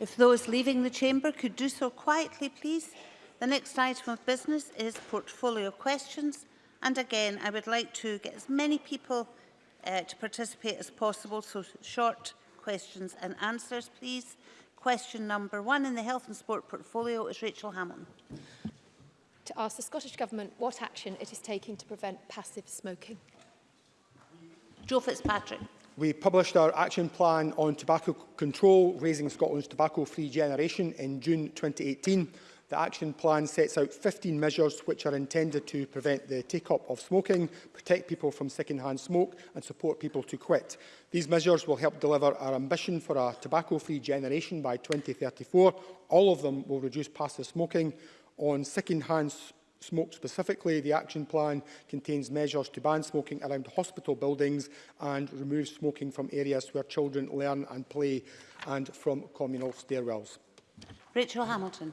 If those leaving the chamber could do so quietly, please. The next item of business is portfolio questions. And again, I would like to get as many people uh, to participate as possible, so short questions and answers, please. Question number one in the Health and Sport portfolio is Rachel Hamilton. To ask the Scottish Government what action it is taking to prevent passive smoking. Joe Fitzpatrick. We published our action plan on tobacco control, Raising Scotland's Tobacco-Free Generation in June 2018. The action plan sets out 15 measures which are intended to prevent the take-up of smoking, protect people from second-hand smoke and support people to quit. These measures will help deliver our ambition for a tobacco-free generation by 2034. All of them will reduce passive smoking on second-hand smoke specifically. The action plan contains measures to ban smoking around hospital buildings and remove smoking from areas where children learn and play and from communal stairwells. Rachel Hamilton.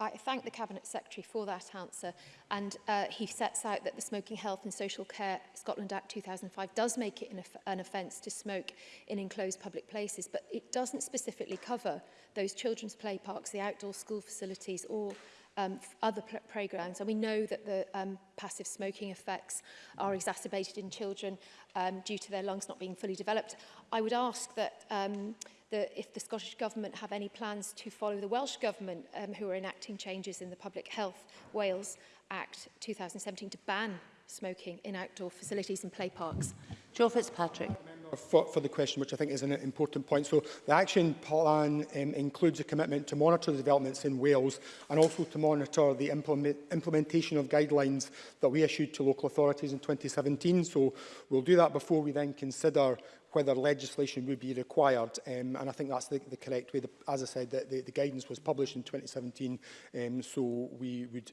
I thank the Cabinet Secretary for that answer and uh, he sets out that the Smoking Health and Social Care Scotland Act 2005 does make it an, off an offence to smoke in enclosed public places but it doesn't specifically cover those children's play parks, the outdoor school facilities or um, other programs. And we know that the um, passive smoking effects are exacerbated in children um, due to their lungs not being fully developed. I would ask that um, the, if the Scottish Government have any plans to follow the Welsh Government um, who are enacting changes in the Public Health Wales Act 2017 to ban smoking in outdoor facilities and play parks. Joe Fitzpatrick for, for the question, which I think is an important point. So the action plan um, includes a commitment to monitor the developments in Wales and also to monitor the implement, implementation of guidelines that we issued to local authorities in 2017. So we'll do that before we then consider whether legislation would be required. Um, and I think that's the, the correct way. The, as I said, the, the, the guidance was published in 2017, um, so we would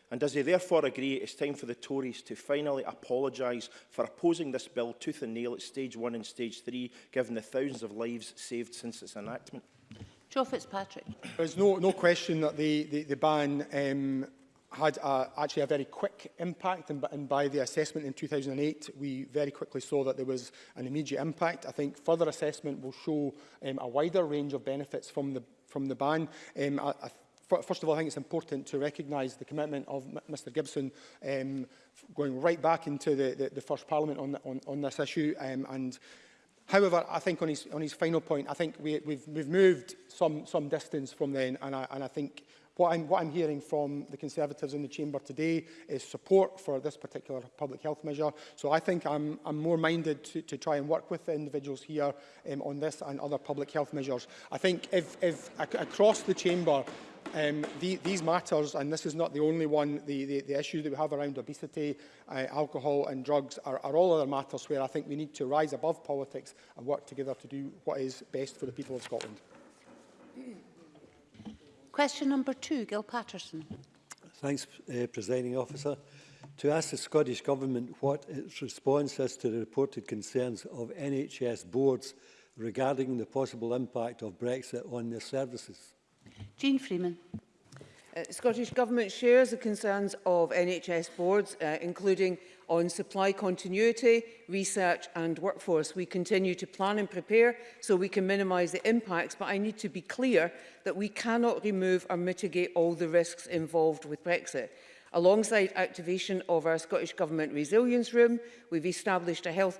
And does he therefore agree it's time for the Tories to finally apologise for opposing this bill tooth and nail at stage one and stage three, given the thousands of lives saved since its enactment? Joe Fitzpatrick. There's no, no question that the, the, the ban um, had a, actually a very quick impact and, and by the assessment in 2008 we very quickly saw that there was an immediate impact. I think further assessment will show um, a wider range of benefits from the, from the ban. Um, I, I First of all, I think it's important to recognise the commitment of Mr Gibson um, going right back into the, the, the First Parliament on, the, on, on this issue um, and However, I think on his, on his final point, I think we, we've, we've moved some, some distance from then, and I, and I think what I'm, what I'm hearing from the Conservatives in the Chamber today is support for this particular public health measure. So I think I'm, I'm more minded to, to try and work with the individuals here um, on this and other public health measures. I think if, if ac across the Chamber um, the, these matters, and this is not the only one, the, the, the issues that we have around obesity, uh, alcohol and drugs are, are all other matters where I think we need to rise above politics and work together to do what is best for the people of Scotland. Question number two, Gil Patterson. Thanks, uh, Presiding Officer. To ask the Scottish Government what its response is to the reported concerns of NHS boards regarding the possible impact of Brexit on their services. Jean Freeman. Uh, Scottish Government shares the concerns of NHS boards, uh, including on supply continuity, research and workforce. We continue to plan and prepare so we can minimise the impacts, but I need to be clear that we cannot remove or mitigate all the risks involved with Brexit. Alongside activation of our Scottish Government Resilience Room, we've established a health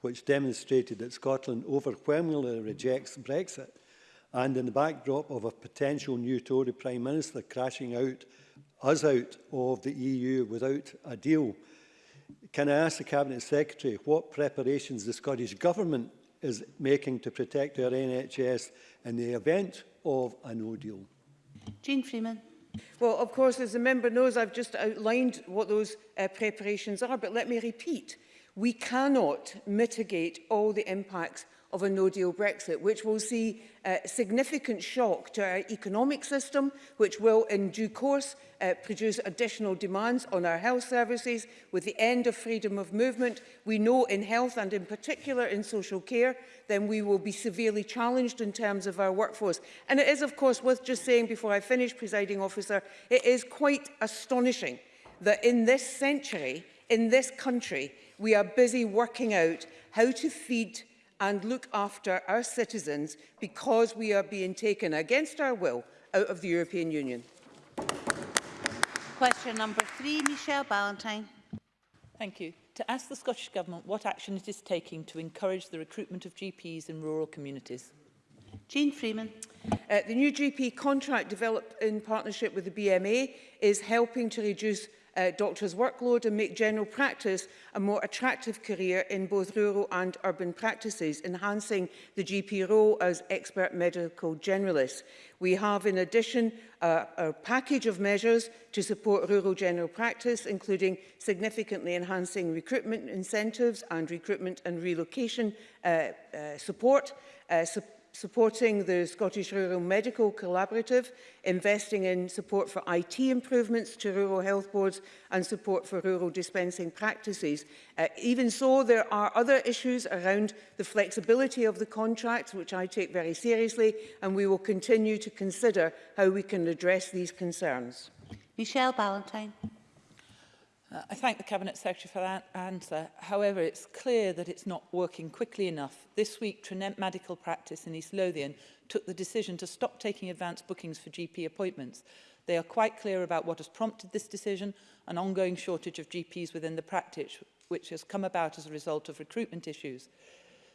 which demonstrated that Scotland overwhelmingly rejects Brexit, and in the backdrop of a potential new Tory Prime Minister crashing out us out of the EU without a deal. Can I ask the Cabinet Secretary what preparations the Scottish Government is making to protect our NHS in the event of a no deal? Jean Freeman. Well, of course, as the member knows, I've just outlined what those uh, preparations are, but let me repeat we cannot mitigate all the impacts of a no-deal Brexit, which will see a uh, significant shock to our economic system, which will in due course uh, produce additional demands on our health services. With the end of freedom of movement, we know in health and in particular in social care, then we will be severely challenged in terms of our workforce. And it is, of course, worth just saying before I finish, presiding officer, it is quite astonishing that in this century, in this country, we are busy working out how to feed and look after our citizens because we are being taken against our will out of the European Union. Question number three, Michelle Ballantyne. Thank you. To ask the Scottish Government what action it is taking to encourage the recruitment of GPs in rural communities. Jean Freeman. Uh, the new GP contract developed in partnership with the BMA is helping to reduce uh, doctors' workload and make general practice a more attractive career in both rural and urban practices, enhancing the GP role as expert medical generalist. We have, in addition, uh, a package of measures to support rural general practice, including significantly enhancing recruitment incentives and recruitment and relocation uh, uh, support, uh, su supporting the Scottish Rural Medical Collaborative, investing in support for IT improvements to rural health boards and support for rural dispensing practices. Uh, even so, there are other issues around the flexibility of the contracts, which I take very seriously, and we will continue to consider how we can address these concerns. Michelle Ballantyne. Uh, I thank the Cabinet Secretary for that answer. However, it's clear that it's not working quickly enough. This week, Trinent Medical Practice in East Lothian took the decision to stop taking advance bookings for GP appointments. They are quite clear about what has prompted this decision, an ongoing shortage of GPs within the practice, which has come about as a result of recruitment issues.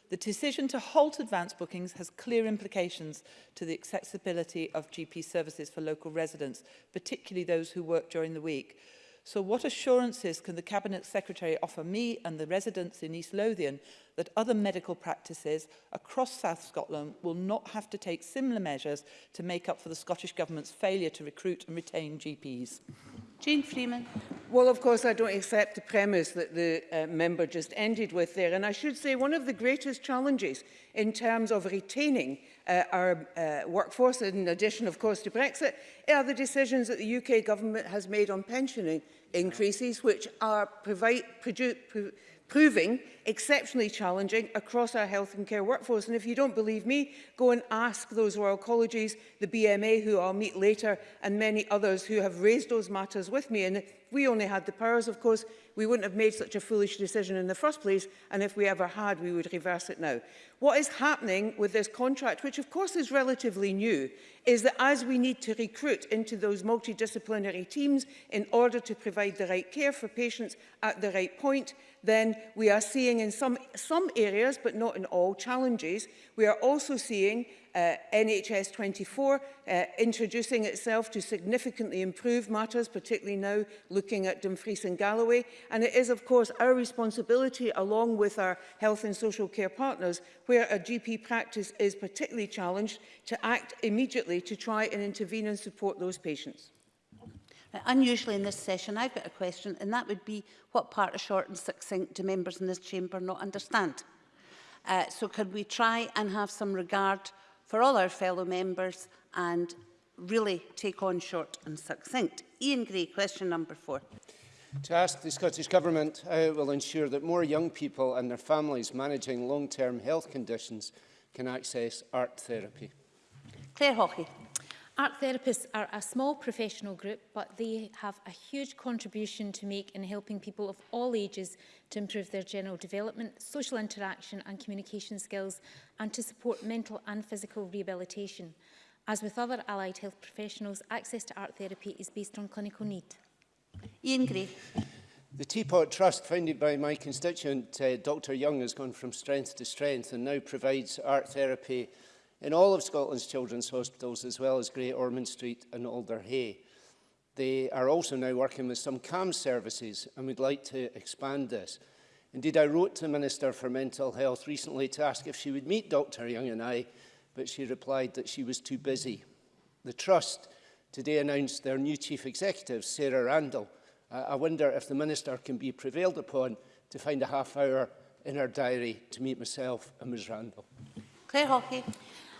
The decision to halt advance bookings has clear implications to the accessibility of GP services for local residents, particularly those who work during the week. So what assurances can the Cabinet Secretary offer me and the residents in East Lothian that other medical practices across South Scotland will not have to take similar measures to make up for the Scottish Government's failure to recruit and retain GPs? Jane Freeman. Well, of course, I don't accept the premise that the uh, member just ended with there. And I should say one of the greatest challenges in terms of retaining uh, our uh, workforce, in addition, of course, to Brexit, are the decisions that the UK government has made on pensioning increases, which are provide, produce, pro, proving exceptionally challenging across our health and care workforce. And if you don't believe me, go and ask those Royal Colleges, the BMA, who I'll meet later, and many others who have raised those matters with me. And if we only had the powers, of course, we wouldn't have made such a foolish decision in the first place. And if we ever had, we would reverse it now. What is happening with this contract, which of course is relatively new, is that as we need to recruit into those multidisciplinary teams in order to provide the right care for patients at the right point, then we are seeing in some, some areas, but not in all, challenges. We are also seeing uh, NHS 24 uh, introducing itself to significantly improve matters, particularly now looking at Dumfries and Galloway. And it is, of course, our responsibility, along with our health and social care partners, where a GP practice is particularly challenged, to act immediately to try and intervene and support those patients. Uh, unusually in this session, I've got a question, and that would be what part of short and succinct do members in this chamber not understand? Uh, so could we try and have some regard for all our fellow members and really take on short and succinct? Ian Gray, question number four. To ask the Scottish Government how it will ensure that more young people and their families managing long-term health conditions can access art therapy. Claire Hawkey. Art therapists are a small professional group, but they have a huge contribution to make in helping people of all ages to improve their general development, social interaction and communication skills, and to support mental and physical rehabilitation. As with other allied health professionals, access to art therapy is based on clinical need. Ian Gray. The Teapot Trust, founded by my constituent, uh, Dr Young, has gone from strength to strength and now provides art therapy in all of Scotland's children's hospitals, as well as Great Ormond Street and Alder Hay. They are also now working with some CAM services and we'd like to expand this. Indeed, I wrote to the Minister for Mental Health recently to ask if she would meet Dr Young and I, but she replied that she was too busy. The Trust today announced their new Chief Executive, Sarah Randall. Uh, I wonder if the Minister can be prevailed upon to find a half hour in her diary to meet myself and Ms Randall. Claire Hockey.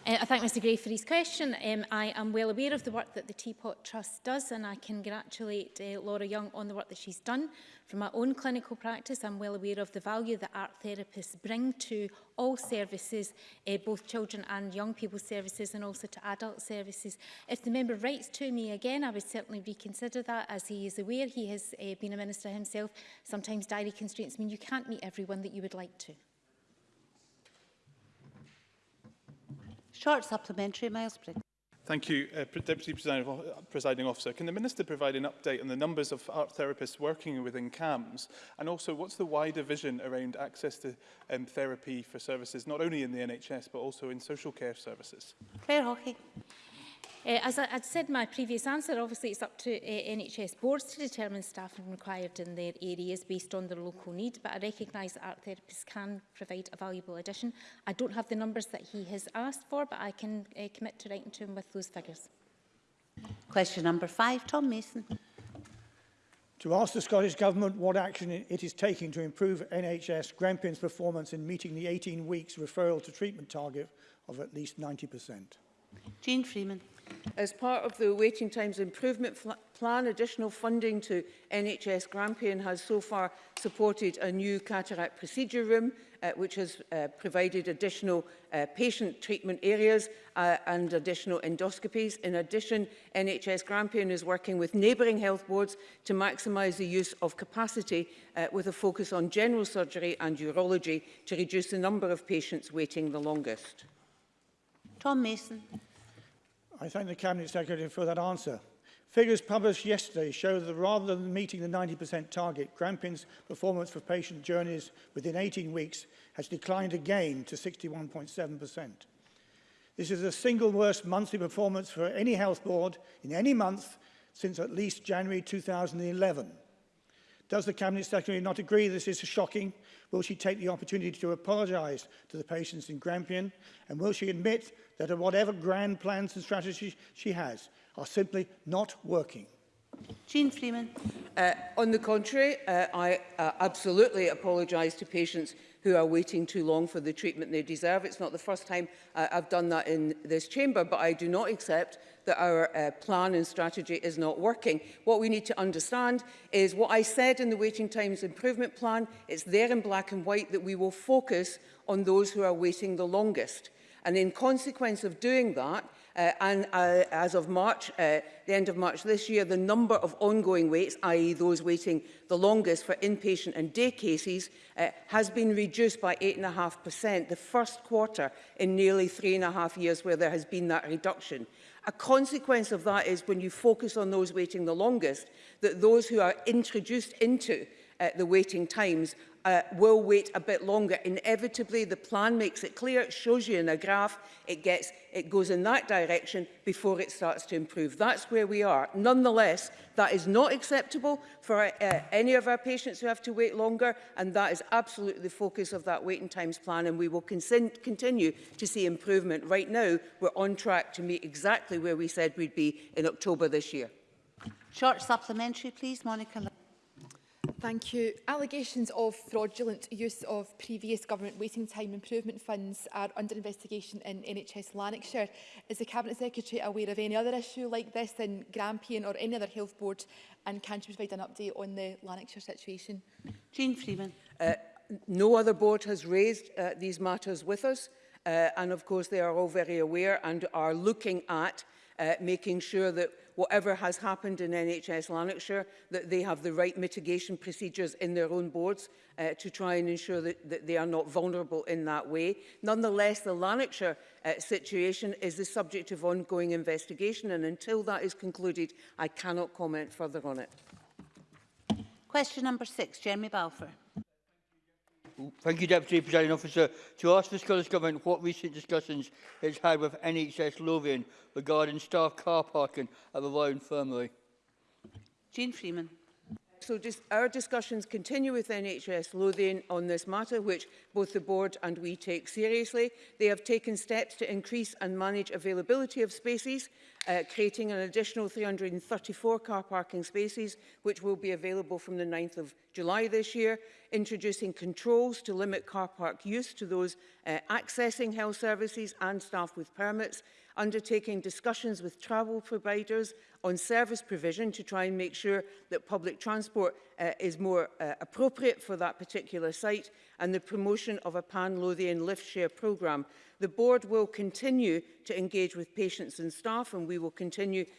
Uh, I thank Mr Gray for his question. Um, I am well aware of the work that the Teapot Trust does and I congratulate uh, Laura Young on the work that she's done. From my own clinical practice, I'm well aware of the value that art therapists bring to all services, uh, both children and young people services and also to adult services. If the member writes to me again, I would certainly reconsider that. As he is aware, he has uh, been a minister himself. Sometimes diary constraints mean you can't meet everyone that you would like to. Short supplementary, Miles Briggs. Thank you, uh, Deputy Presiding Officer. Can the Minister provide an update on the numbers of art therapists working within CAMS? And also, what's the wider vision around access to um, therapy for services, not only in the NHS, but also in social care services? Claire Hockey. Eh, as I, I'd said in my previous answer, obviously it's up to uh, eh, NHS boards to determine staffing required in their areas based on their local need, but I recognise that art therapists can provide a valuable addition. I don't have the numbers that he has asked for, but I can uh, commit to writing to him with those figures. Question number five, Tom Mason. To ask the Scottish Government what action it is taking to improve NHS Grampian's performance in meeting the 18 weeks referral to treatment target of at least 90%. Jean Freeman. As part of the Waiting Times Improvement Plan, additional funding to NHS Grampian has so far supported a new cataract procedure room, uh, which has uh, provided additional uh, patient treatment areas uh, and additional endoscopies. In addition, NHS Grampian is working with neighbouring health boards to maximise the use of capacity uh, with a focus on general surgery and urology to reduce the number of patients waiting the longest. Tom Mason. I thank the Cabinet Secretary for that answer. Figures published yesterday show that rather than meeting the 90% target, Grampian's performance for patient journeys within 18 weeks has declined again to 61.7%. This is the single worst monthly performance for any health board in any month since at least January 2011. Does the Cabinet Secretary not agree this is shocking Will she take the opportunity to apologise to the patients in Grampian? And will she admit that whatever grand plans and strategies she has are simply not working? Jean Freeman. Uh, on the contrary, uh, I uh, absolutely apologise to patients who are waiting too long for the treatment they deserve. It's not the first time uh, I've done that in this chamber, but I do not accept that our uh, plan and strategy is not working. What we need to understand is what I said in the waiting times improvement plan, it's there in black and white that we will focus on those who are waiting the longest. And in consequence of doing that, Uh, and uh, as of March, uh, the end of March this year, the number of ongoing waits, i.e. those waiting the longest for inpatient and day cases, uh, has been reduced by 8.5%, the first quarter in nearly three and a half years where there has been that reduction. A consequence of that is when you focus on those waiting the longest, that those who are introduced into uh, the waiting times uh, will wait a bit longer. Inevitably, the plan makes it clear, it shows you in a graph, it, gets, it goes in that direction before it starts to improve. That's where we are. Nonetheless, that is not acceptable for uh, any of our patients who have to wait longer, and that is absolutely the focus of that waiting times plan, and we will continue to see improvement. Right now, we're on track to meet exactly where we said we'd be in October this year. Short supplementary, please, Monica. Thank you. Allegations of fraudulent use of previous government waiting time improvement funds are under investigation in NHS Lanarkshire. Is the Cabinet Secretary aware of any other issue like this in Grampian or any other health board? And can she provide an update on the Lanarkshire situation? Jean Freeman. Uh, no other board has raised uh, these matters with us. Uh, and of course, they are all very aware and are looking at uh, making sure that whatever has happened in NHS Lanarkshire, that they have the right mitigation procedures in their own boards uh, to try and ensure that, that they are not vulnerable in that way. Nonetheless, the Lanarkshire uh, situation is the subject of ongoing investigation and until that is concluded, I cannot comment further on it. Question number six, Jeremy Balfour. Thank you, Deputy Presiding Officer. To ask the Scottish Government what recent discussions it's had with NHS Lothian regarding staff car parking at the Royal Infirmary. Jean Freeman. So just our discussions continue with NHS Lothian on this matter, which both the board and we take seriously. They have taken steps to increase and manage availability of spaces uh, creating an additional 334 car parking spaces, which will be available from the 9th of July this year, introducing controls to limit car park use to those uh, accessing health services and staff with permits, undertaking discussions with travel providers on service provision to try and make sure that public transport uh, is more uh, appropriate for that particular site and the promotion of a pan-Lothian lift share programme. The board will continue to engage with patients and staff and we will continue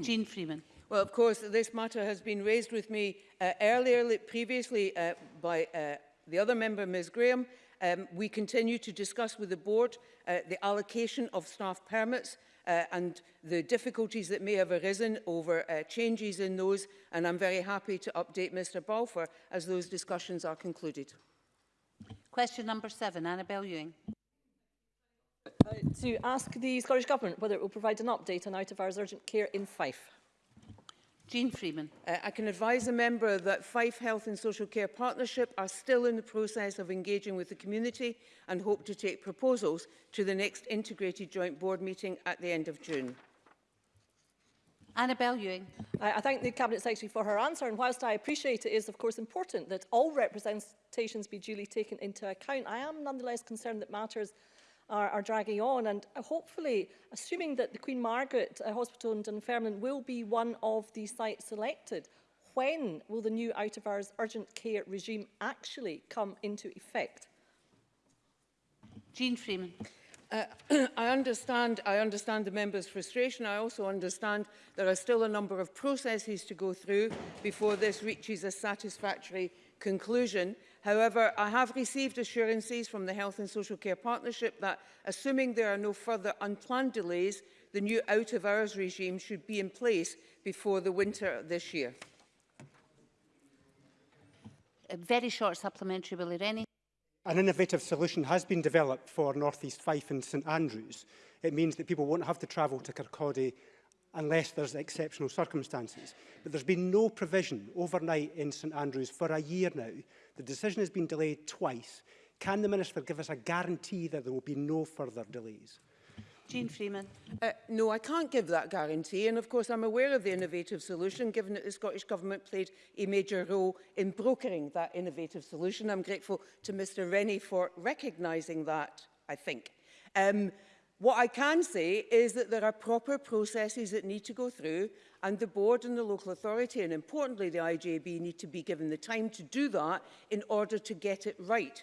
Jean Freeman. Well, of course, this matter has been raised with me uh, earlier, previously uh, by uh, the other member, Ms Graham. Um, we continue to discuss with the board uh, the allocation of staff permits uh, and the difficulties that may have arisen over uh, changes in those. And I'm very happy to update Mr Balfour as those discussions are concluded. Question number seven, Annabel Ewing. Uh, to ask the Scottish Government whether it will provide an update on out-of-hours urgent care in Fife. Jean Freeman. Uh, I can advise a member that Fife Health and Social Care Partnership are still in the process of engaging with the community and hope to take proposals to the next integrated joint board meeting at the end of June. Annabel Ewing. I, I thank the Cabinet Secretary for her answer and whilst I appreciate it is of course important that all representations be duly taken into account, I am nonetheless concerned that matters are, are dragging on. And uh, hopefully, assuming that the Queen Margaret uh, Hospital in Dunfermline will be one of the sites selected, when will the new out-of-hours urgent care regime actually come into effect? Jean Freeman. Uh, I, understand, I understand the member's frustration. I also understand there are still a number of processes to go through before this reaches a satisfactory conclusion. However, I have received assurances from the Health and Social Care Partnership that, assuming there are no further unplanned delays, the new out-of-hours regime should be in place before the winter this year. A very short supplementary, Willie Rennie. An innovative solution has been developed for North East Fife and St Andrews. It means that people won't have to travel to Kirkcaldy unless there's exceptional circumstances. But there's been no provision overnight in St Andrews for a year now The decision has been delayed twice. Can the Minister give us a guarantee that there will be no further delays? Jean Freeman. Uh, no, I can't give that guarantee. And of course, I'm aware of the innovative solution, given that the Scottish Government played a major role in brokering that innovative solution. I'm grateful to Mr Rennie for recognising that, I think. Um, what I can say is that there are proper processes that need to go through and the board and the local authority and importantly the IJB need to be given the time to do that in order to get it right.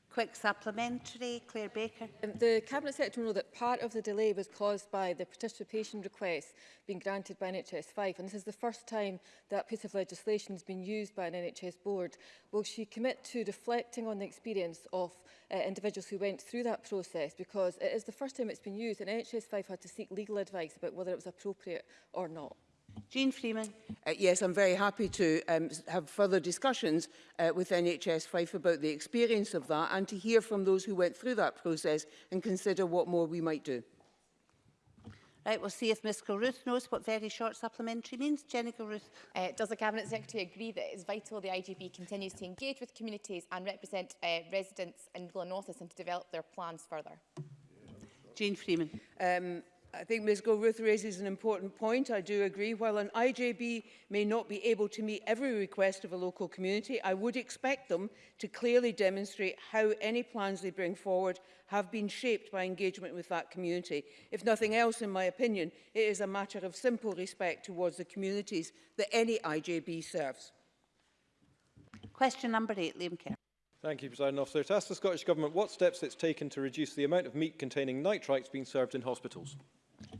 quick supplementary. Claire Baker. Um, the Cabinet Secretary will know that part of the delay was caused by the participation request being granted by NHS 5 and this is the first time that piece of legislation has been used by an NHS board. Will she commit to reflecting on the experience of uh, individuals who went through that process because it is the first time it's been used and NHS 5 had to seek legal advice about whether it was appropriate or not? Jean Freeman. Uh, yes, I'm very happy to um, have further discussions uh, with NHS Fife about the experience of that and to hear from those who went through that process and consider what more we might do. Right, we'll see if Ms Kilruth knows what very short supplementary means. Jenny Kilruth. Uh, does the Cabinet Secretary agree that it is vital the IGB continues to engage with communities and represent uh, residents in Glenorthis and to develop their plans further? Jean Freeman. Um, I think Ms Gilruth raises an important point. I do agree. While an IJB may not be able to meet every request of a local community, I would expect them to clearly demonstrate how any plans they bring forward have been shaped by engagement with that community. If nothing else, in my opinion, it is a matter of simple respect towards the communities that any IJB serves. Question number eight, Liam Kerr. Thank you, President Officer. To ask the Scottish Government what steps it's taken to reduce the amount of meat containing nitrites being served in hospitals.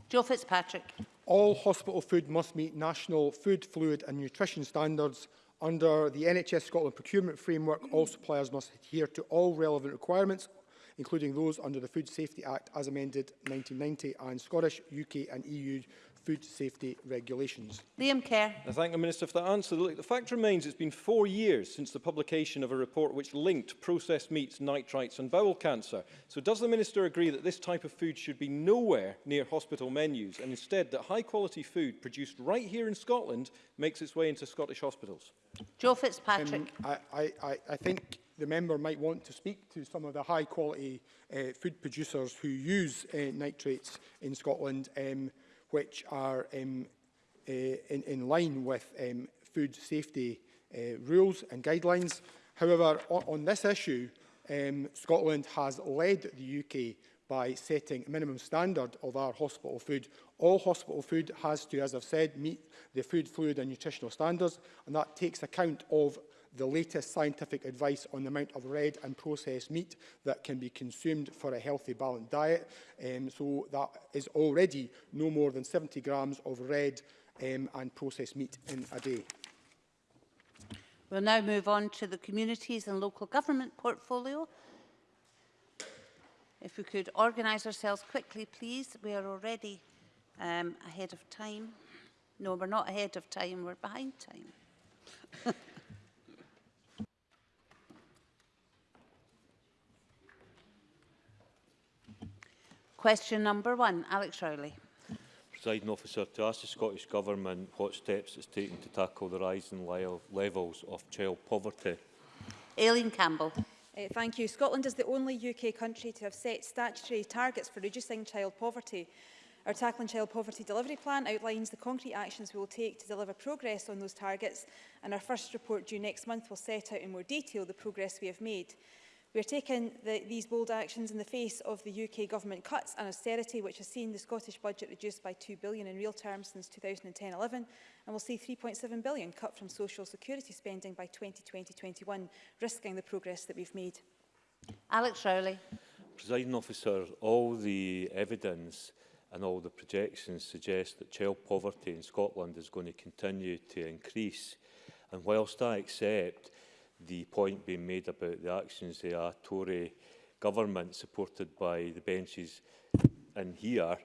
Joe Fitzpatrick. All hospital food must meet national food, fluid and nutrition standards. Under the NHS Scotland procurement framework, all suppliers must adhere to all relevant requirements, including those under the Food Safety Act as amended 1990 and Scottish, UK and EU food safety regulations. Liam Kerr. I thank the Minister for that answer. Look, the fact remains it's been four years since the publication of a report which linked processed meats, nitrites and bowel cancer. So does the Minister agree that this type of food should be nowhere near hospital menus and instead that high quality food produced right here in Scotland makes its way into Scottish hospitals? Joe Fitzpatrick. Um, I, I, I think the member might want to speak to some of the high quality uh, food producers who use uh, nitrates in Scotland. Um, which are um, uh, in, in line with um, food safety uh, rules and guidelines. However, on, on this issue, um, Scotland has led the UK by setting a minimum standard of our hospital food. All hospital food has to, as I've said, meet the food, fluid and nutritional standards, and that takes account of the latest scientific advice on the amount of red and processed meat that can be consumed for a healthy balanced diet. Um, so that is already no more than 70 grams of red um, and processed meat in a day. We'll now move on to the communities and local government portfolio. If we could organise ourselves quickly, please. We are already um, ahead of time. No, we're not ahead of time, we're behind time. Question number one, Alex Rowley. Presiding officer, to ask the Scottish Government what steps it's taken to tackle the rising levels of child poverty. Aileen Campbell. Uh, thank you. Scotland is the only UK country to have set statutory targets for reducing child poverty. Our Tackling Child Poverty Delivery Plan outlines the concrete actions we will take to deliver progress on those targets and our first report due next month will set out in more detail the progress we have made. We are taking the, these bold actions in the face of the UK government cuts and austerity, which has seen the Scottish budget reduced by £2 billion in real terms since 2010-11, and will see £3.7 billion cut from social security spending by 2020-21, risking the progress that we've made. Alex Rowley. Presiding officer, all the evidence and all the projections suggest that child poverty in Scotland is going to continue to increase. And whilst I accept the point being made about the actions of a Tory government supported by the benches in here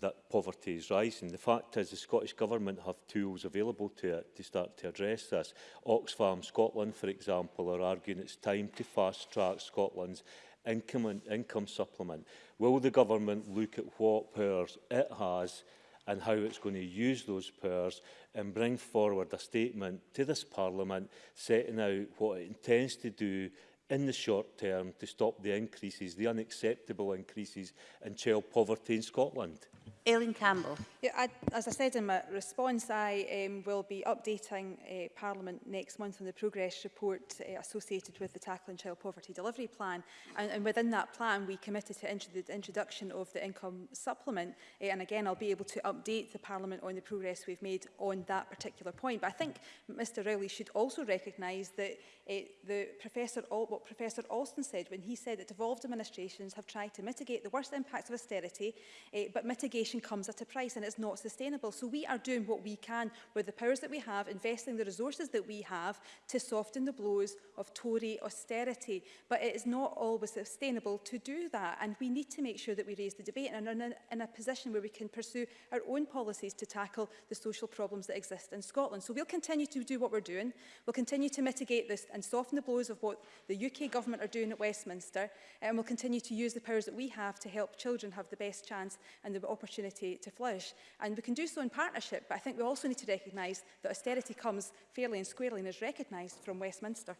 that poverty is rising. The fact is the Scottish Government have tools available to it to start to address this. Oxfam Scotland, for example, are arguing it's time to fast-track Scotland's income, income supplement. Will the Government look at what powers it has and how it's going to use those powers and bring forward a statement to this Parliament setting out what it intends to do in the short term to stop the increases, the unacceptable increases in child poverty in Scotland. Aileen Campbell. Yeah, I, as I said in my response, I um, will be updating uh, Parliament next month on the progress report uh, associated with the Tackling Child Poverty Delivery Plan. And, and within that plan, we committed to intro the introduction of the income supplement. Uh, and again, I'll be able to update the Parliament on the progress we've made on that particular point. But I think Mr Rowley should also recognise that uh, the Professor, Al what Professor Alston said when he said that devolved administrations have tried to mitigate the worst impacts of austerity, uh, but mitigation education comes at a price and it's not sustainable. So we are doing what we can with the powers that we have, investing the resources that we have to soften the blows of Tory austerity. But it is not always sustainable to do that. And we need to make sure that we raise the debate and are in a, in a position where we can pursue our own policies to tackle the social problems that exist in Scotland. So we'll continue to do what we're doing. We'll continue to mitigate this and soften the blows of what the UK government are doing at Westminster. And we'll continue to use the powers that we have to help children have the best chance and the opportunity opportunity to flourish. And we can do so in partnership, but I think we also need to recognise that austerity comes fairly and squarely and is recognised from Westminster.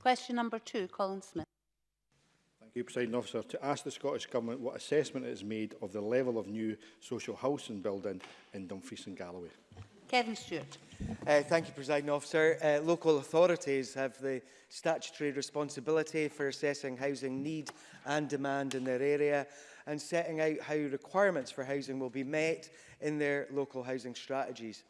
Question number two, Colin Smith. Thank you, President Officer. To ask the Scottish Government what assessment it has made of the level of new social housing building in Dumfries and Galloway. Kevin Stewart. Uh, thank you, President Officer. Uh, local authorities have the statutory responsibility for assessing housing need and demand in their area and setting out how requirements for housing will be met in their local housing strategies.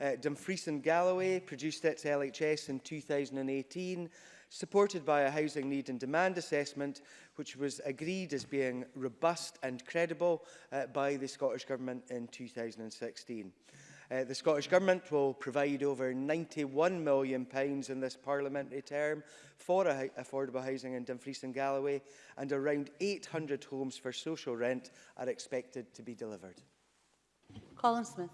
Uh, Dumfries and Galloway produced its LHS in 2018, supported by a housing need and demand assessment, which was agreed as being robust and credible uh, by the Scottish Government in 2016. Uh, the Scottish Government will provide over £91 million in this parliamentary term for affordable housing in Dumfries and Galloway, and around 800 homes for social rent are expected to be delivered. Colin Smith.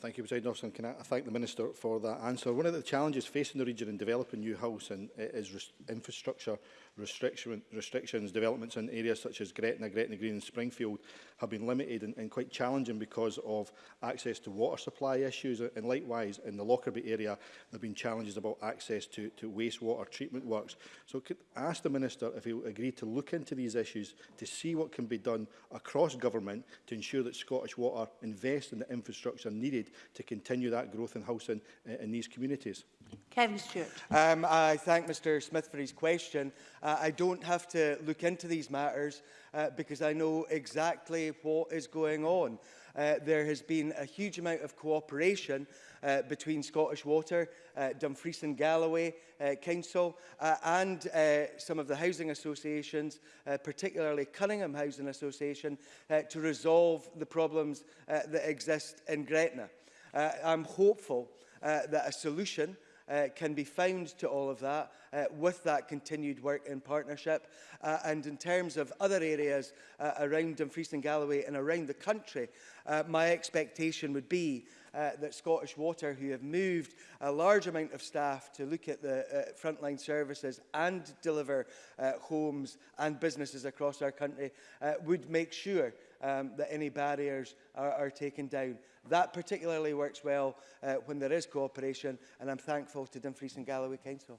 Thank you, President Officer. Can I thank the Minister for that answer? One of the challenges facing the region in developing new housing is infrastructure restriction, restrictions, developments in areas such as Gretna, Gretna Green and Springfield have been limited and, and quite challenging because of access to water supply issues. And likewise, in the Lockerbie area, there have been challenges about access to, to wastewater treatment works. So could ask the Minister if he'll agree to look into these issues to see what can be done across government to ensure that Scottish Water invest in the infrastructure needed to continue that growth in housing in, uh, in these communities. Kevin Stewart. Um, I thank Mr Smith for his question. Uh, I don't have to look into these matters uh, because I know exactly what is going on. Uh, there has been a huge amount of cooperation uh, between Scottish Water, uh, Dumfries and Galloway uh, Council uh, and uh, some of the housing associations, uh, particularly Cunningham Housing Association, uh, to resolve the problems uh, that exist in Gretna. Uh, I'm hopeful uh, that a solution uh, uh, can be found to all of that uh, with that continued work in partnership. Uh, and in terms of other areas uh, around Dumfries and Galloway and around the country, uh, my expectation would be uh, that Scottish Water, who have moved a large amount of staff to look at the uh, frontline services and deliver uh, homes and businesses across our country, uh, would make sure um, that any barriers are, are taken down. That particularly works well uh, when there is cooperation, and I'm thankful to Dumfries and Galloway Council.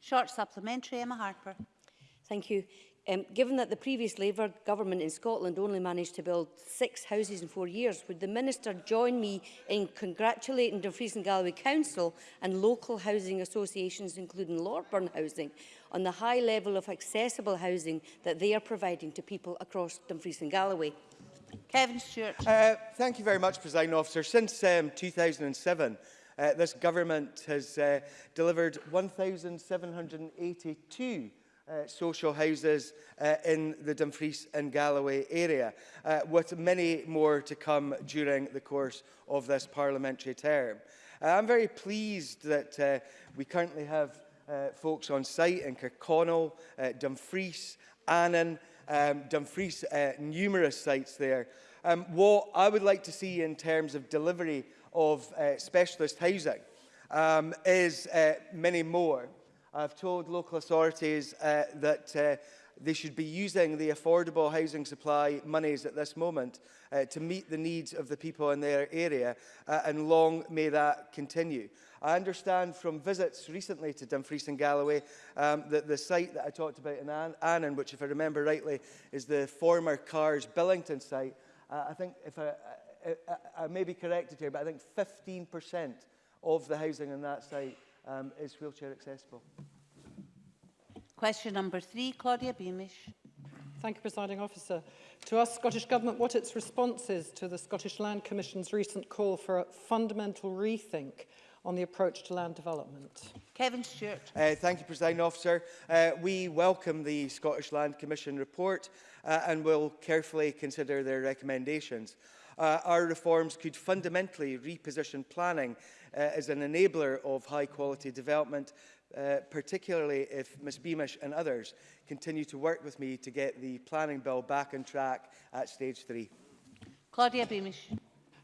Short supplementary, Emma Harper. Thank you. Um, given that the previous Labour government in Scotland only managed to build six houses in four years, would the Minister join me in congratulating Dumfries and Galloway Council and local housing associations, including Lorburn Housing, on the high level of accessible housing that they are providing to people across Dumfries and Galloway? Kevin Stewart. Uh, thank you very much, President Officer. Since um, 2007, uh, this government has uh, delivered 1,782 uh, social houses uh, in the Dumfries and Galloway area, uh, with many more to come during the course of this parliamentary term. Uh, I'm very pleased that uh, we currently have uh, folks on site in Kirkconnell, uh, Dumfries, Annan, um, Dumfries, uh, numerous sites there. Um, what I would like to see in terms of delivery of uh, specialist housing um, is uh, many more. I've told local authorities uh, that uh, they should be using the affordable housing supply monies at this moment uh, to meet the needs of the people in their area, uh, and long may that continue. I understand from visits recently to Dumfries and Galloway um, that the site that I talked about in An Annan, which if I remember rightly is the former Cars Billington site, uh, I think, if I, I, uh, I, uh, uh, I may be corrected here, but I think 15% of the housing in that site um, is wheelchair accessible. Question number three, Claudia Beamish. Thank you, Presiding Officer. To ask Scottish Government what its response is to the Scottish Land Commission's recent call for a fundamental rethink on the approach to land development. Kevin Stewart. Uh, thank you, President Officer. Uh, we welcome the Scottish Land Commission report uh, and will carefully consider their recommendations. Uh, our reforms could fundamentally reposition planning uh, as an enabler of high quality development, uh, particularly if Ms Beamish and others continue to work with me to get the planning bill back on track at stage three. Claudia Beamish.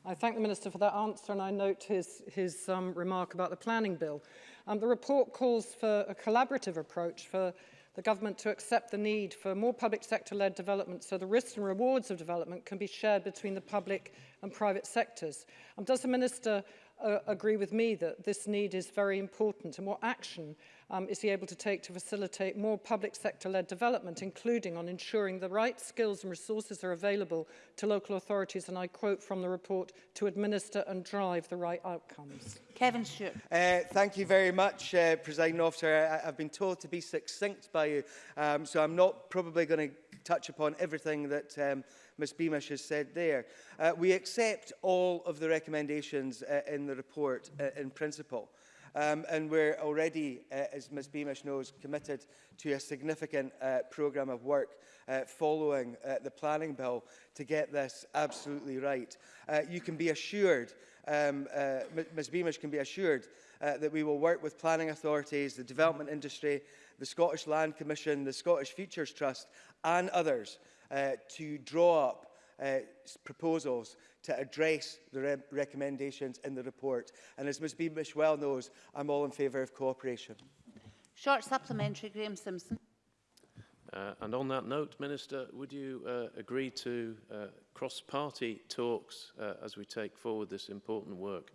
I thank the Minister for that answer and I note his, his um, remark about the planning bill. Um, the report calls for a collaborative approach for the government to accept the need for more public sector led development so the risks and rewards of development can be shared between the public and private sectors. Um, does the Minister uh, agree with me that this need is very important and what action um, is he able to take to facilitate more public sector led development, including on ensuring the right skills and resources are available to local authorities, and I quote from the report, to administer and drive the right outcomes. Kevin Stewart. Uh, thank you very much, uh, President Officer. I, I've been told to be succinct by you, um, so I'm not probably going to touch upon everything that um, Ms Beamish has said there. Uh, we accept all of the recommendations uh, in the report uh, in principle. Um, and we're already, uh, as Ms Beamish knows, committed to a significant uh, programme of work uh, following uh, the planning bill to get this absolutely right. Uh, you can be assured, um, uh, Ms Beamish can be assured uh, that we will work with planning authorities, the development industry, the Scottish Land Commission, the Scottish Futures Trust and others uh, to draw up uh, proposals to address the re recommendations in the report. And as Ms Beamish well knows, I'm all in favour of cooperation. Short supplementary, Graeme Simpson. Uh, and on that note, Minister, would you uh, agree to uh, cross-party talks uh, as we take forward this important work?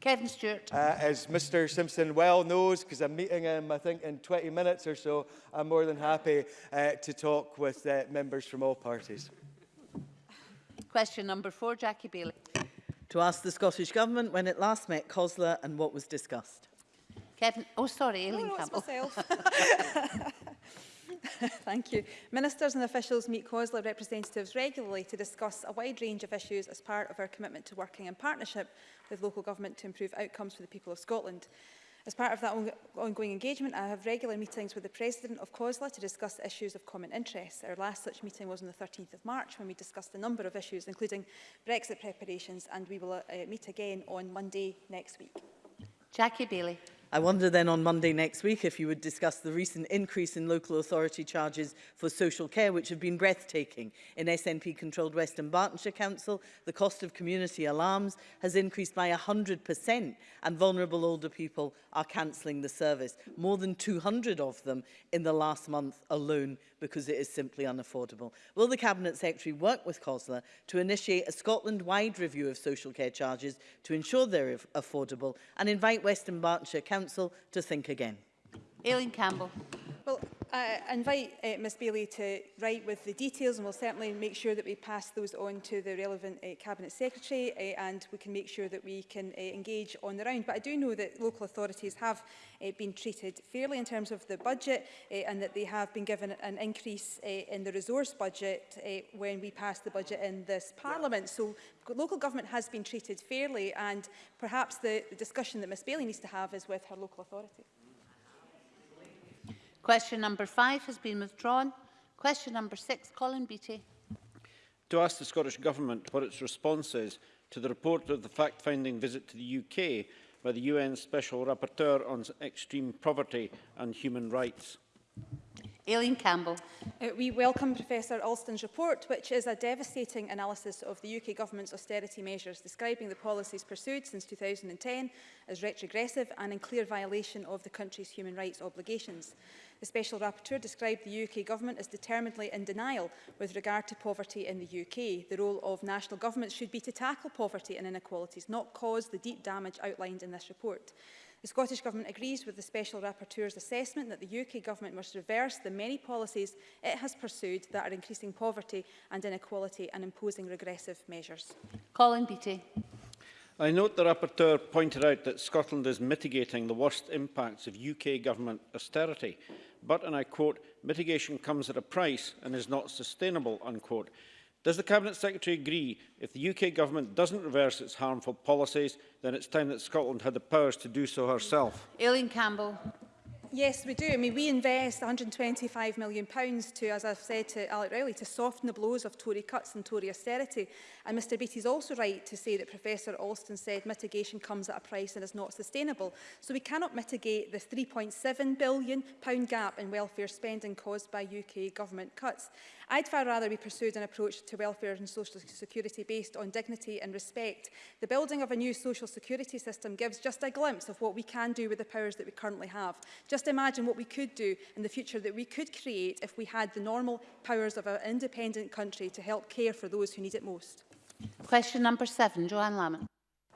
Kevin Stewart. Uh, as Mr Simpson well knows, because I'm meeting him, I think, in 20 minutes or so, I'm more than happy uh, to talk with uh, members from all parties. Question number four, Jackie Bailey. To ask the Scottish Government when it last met COSLA and what was discussed. Kevin, oh sorry, Aileen no, no, Campbell. Thank you. Ministers and officials meet COSLA representatives regularly to discuss a wide range of issues as part of our commitment to working in partnership with local government to improve outcomes for the people of Scotland. As part of that on ongoing engagement, I have regular meetings with the President of COSLA to discuss issues of common interest. Our last such meeting was on the 13th of March when we discussed a number of issues, including Brexit preparations, and we will uh, meet again on Monday next week. Jackie Bailey. I wonder then on Monday next week if you would discuss the recent increase in local authority charges for social care, which have been breathtaking. In SNP-controlled Western Bartonshire Council, the cost of community alarms has increased by 100% and vulnerable older people are cancelling the service. More than 200 of them in the last month alone because it is simply unaffordable. Will the Cabinet Secretary work with COSLA to initiate a Scotland-wide review of social care charges to ensure they're affordable and invite Western Bartonshire Council Council to think again. Aileen Campbell. Well, I invite uh, eh, Ms Bailey to write with the details and we'll certainly make sure that we pass those on to the relevant uh, Cabinet Secretary uh, and we can make sure that we can uh, engage on the round. But I do know that local authorities have uh, been treated fairly in terms of the budget uh, and that they have been given an increase uh, in the resource budget uh, when we passed the budget in this Parliament. So local government has been treated fairly and perhaps the, the discussion that Ms Bailey needs to have is with her local authority. Question number five has been withdrawn. Question number six, Colin Beattie. To ask the Scottish Government what its response is to the report of the fact-finding visit to the UK by the UN Special Rapporteur on Extreme Poverty and Human Rights. Aileen Campbell. Uh, we welcome Professor Alston's report, which is a devastating analysis of the UK Government's austerity measures, describing the policies pursued since 2010 as retrogressive and in clear violation of the country's human rights obligations. The Special Rapporteur described the UK Government as determinedly in denial with regard to poverty in the UK. The role of national governments should be to tackle poverty and inequalities, not cause the deep damage outlined in this report. The Scottish Government agrees with the Special Rapporteur's assessment that the UK Government must reverse the many policies it has pursued that are increasing poverty and inequality and imposing regressive measures. Colin Beattie. I note the Rapporteur pointed out that Scotland is mitigating the worst impacts of UK government austerity, but, and I quote, mitigation comes at a price and is not sustainable, unquote. Does the Cabinet Secretary agree if the UK Government doesn't reverse its harmful policies, then it's time that Scotland had the powers to do so herself? Aileen Campbell. Yes, we do. I mean, we invest £125 million pounds to, as I've said to Alec Rowley, to soften the blows of Tory cuts and Tory austerity. And Mr Beattie's also right to say that Professor Alston said mitigation comes at a price and is not sustainable. So we cannot mitigate the £3.7 billion pound gap in welfare spending caused by UK government cuts. I'd far rather we pursued an approach to welfare and social security based on dignity and respect. The building of a new social security system gives just a glimpse of what we can do with the powers that we currently have. Just Just imagine what we could do in the future that we could create if we had the normal powers of our independent country to help care for those who need it most. Question number seven, Joanne Lamont.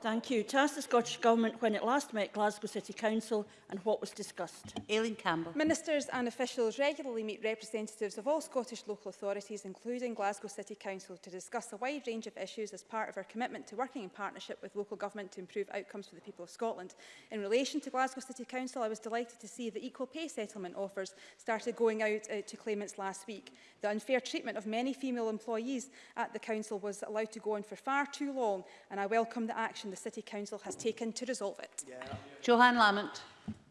Thank you. To ask the Scottish Government when it last met Glasgow City Council and what was discussed. Aileen Campbell. Ministers and officials regularly meet representatives of all Scottish local authorities, including Glasgow City Council, to discuss a wide range of issues as part of our commitment to working in partnership with local government to improve outcomes for the people of Scotland. In relation to Glasgow City Council, I was delighted to see the equal pay settlement offers started going out uh, to claimants last week. The unfair treatment of many female employees at the Council was allowed to go on for far too long, and I welcome the action the City Council has taken to resolve it. Yeah. Johan Lamont.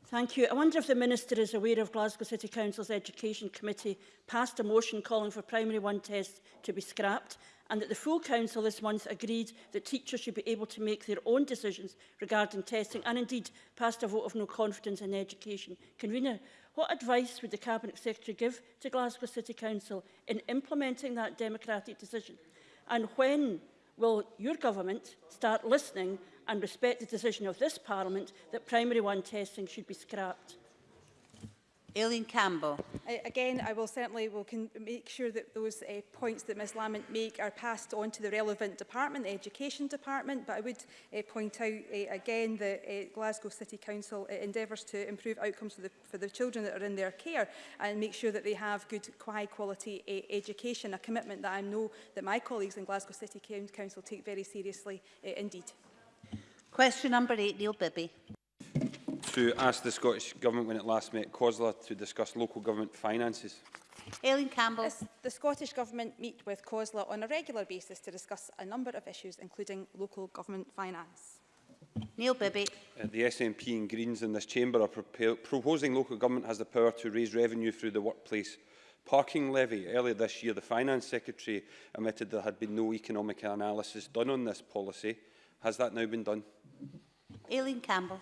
Thank you. I wonder if the Minister is aware of Glasgow City Council's Education Committee passed a motion calling for primary one tests to be scrapped and that the full council this month agreed that teachers should be able to make their own decisions regarding testing and indeed passed a vote of no confidence in education. Convener, what advice would the Cabinet Secretary give to Glasgow City Council in implementing that democratic decision? And when will your government start listening and respect the decision of this Parliament that Primary one testing should be scrapped? Aileen Campbell. Again, I will certainly will make sure that those uh, points that Ms Lamont make are passed on to the relevant department, the Education Department, but I would uh, point out uh, again that uh, Glasgow City Council uh, endeavours to improve outcomes for the, for the children that are in their care and make sure that they have good high quality uh, education, a commitment that I know that my colleagues in Glasgow City Council take very seriously uh, indeed. Question number eight, Neil Bibby to ask the Scottish Government when it last met COSLA to discuss local government finances? Aileen Campbell. As the Scottish Government meet with COSLA on a regular basis to discuss a number of issues, including local government finance. Neil Bibby. Uh, the SNP and Greens in this chamber are proposing local government has the power to raise revenue through the workplace parking levy. Earlier this year, the Finance Secretary admitted there had been no economic analysis done on this policy. Has that now been done? Aileen Campbell.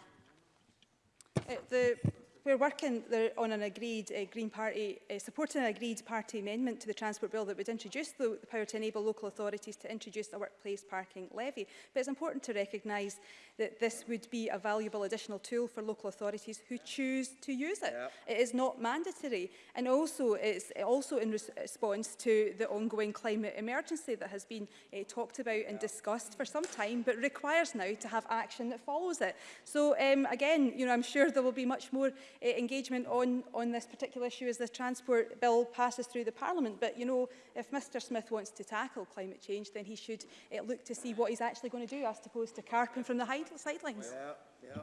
Uh, the We're working there on an agreed uh, Green Party, uh, supporting an agreed party amendment to the Transport Bill that would introduce the, the power to enable local authorities to introduce a workplace parking levy. But it's important to recognise that this would be a valuable additional tool for local authorities who choose to use it. Yep. It is not mandatory. And also, it's also in res response to the ongoing climate emergency that has been uh, talked about and yep. discussed for some time, but requires now to have action that follows it. So um, again, you know, I'm sure there will be much more uh, engagement on, on this particular issue as the Transport Bill passes through the Parliament. But, you know, if Mr Smith wants to tackle climate change, then he should uh, look to see what he's actually going to do as opposed to carping from the sidelines. Yeah, yeah.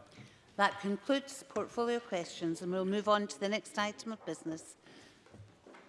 That concludes portfolio questions and we'll move on to the next item of business.